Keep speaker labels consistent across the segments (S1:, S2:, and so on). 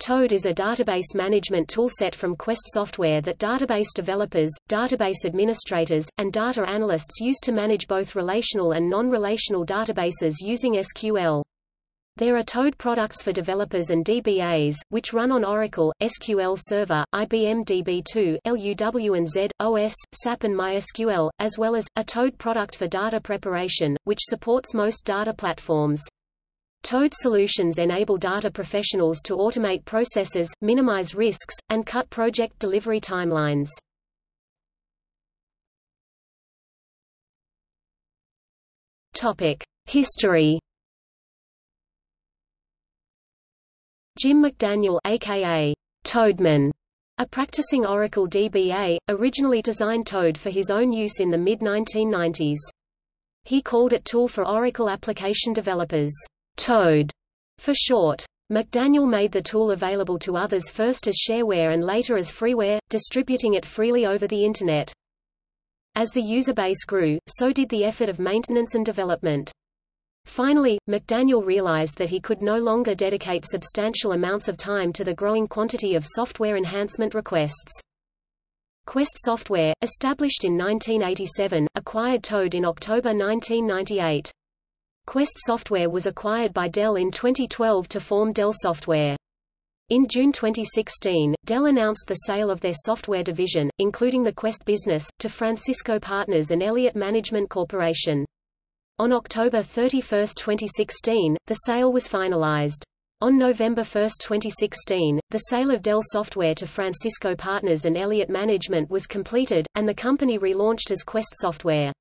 S1: Toad is a database management toolset from Quest Software that database developers, database administrators, and data analysts use to manage both relational and non-relational databases using SQL. There are Toad products for developers and DBAs, which run on Oracle, SQL Server, IBM DB2, LUW and Z, OS, SAP and MySQL, as well as, a Toad product for data preparation, which supports most data platforms. Toad solutions enable data professionals to automate processes, minimize risks, and cut project delivery timelines. Topic: History. Jim McDaniel aka Toadman, a practicing Oracle DBA, originally designed Toad for his own use in the mid-1990s. He called it Tool for Oracle Application Developers. Toad for short. McDaniel made the tool available to others first as shareware and later as freeware, distributing it freely over the Internet. As the user base grew, so did the effort of maintenance and development. Finally, McDaniel realized that he could no longer dedicate substantial amounts of time to the growing quantity of software enhancement requests. Quest Software, established in 1987, acquired Toad in October 1998. Quest Software was acquired by Dell in 2012 to form Dell Software. In June 2016, Dell announced the sale of their software division, including the Quest business, to Francisco Partners and Elliott Management Corporation. On October 31, 2016, the sale was finalized. On November 1, 2016, the sale of Dell Software to Francisco Partners and Elliott Management was completed, and the company relaunched as Quest Software.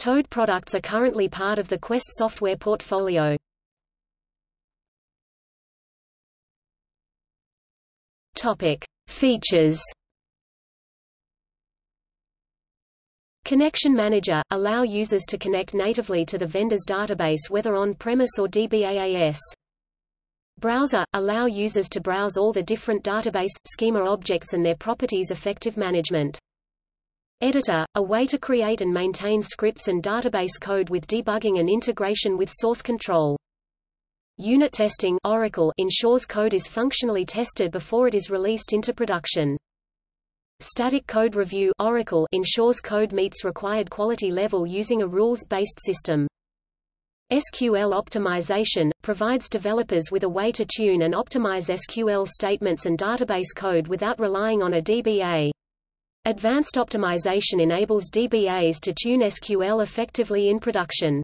S1: Toad products are currently part of the Quest software portfolio. Topic: Features. Connection Manager – allow users to connect natively to the vendor's database whether on-premise or DBAAS. Browser – allow users to browse all the different database, schema objects and their properties effective management. Editor, a way to create and maintain scripts and database code with debugging and integration with source control. Unit testing Oracle ensures code is functionally tested before it is released into production. Static code review Oracle ensures code meets required quality level using a rules-based system. SQL optimization provides developers with a way to tune and optimize SQL statements and database code without relying on a DBA. Advanced optimization enables DBAs to tune SQL effectively in production.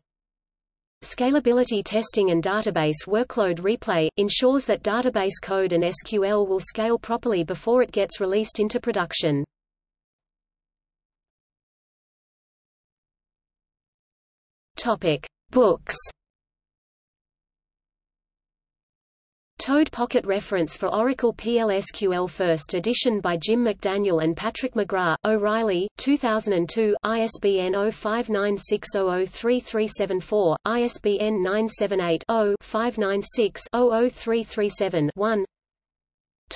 S1: Scalability testing and database workload replay, ensures that database code and SQL will scale properly before it gets released into production. Topic. Books Toad Pocket Reference for Oracle PLSQL First Edition by Jim McDaniel and Patrick McGrath, O'Reilly, 2002, ISBN 0596003374, ISBN 978-0-596-00337-1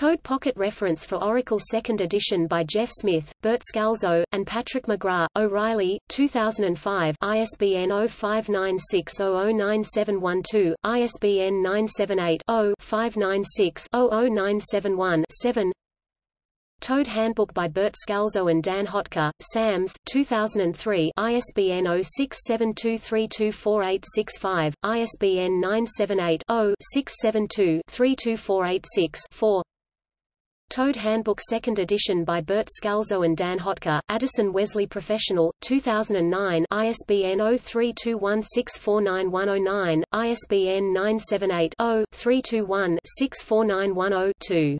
S1: Toad Pocket Reference for Oracle Second Edition by Jeff Smith, Bert Scalzo, and Patrick McGrath, O'Reilly, 2005 ISBN 0596009712, ISBN 978-0-596-00971-7 Toad Handbook by Bert Scalzo and Dan Hotka, SAMS, 2003 ISBN 0672324865, ISBN 978 Toad Handbook 2nd edition by Bert Scalzo and Dan Hotka, Addison Wesley Professional, 2009 ISBN 0321649109, ISBN 978 0 321 64910 2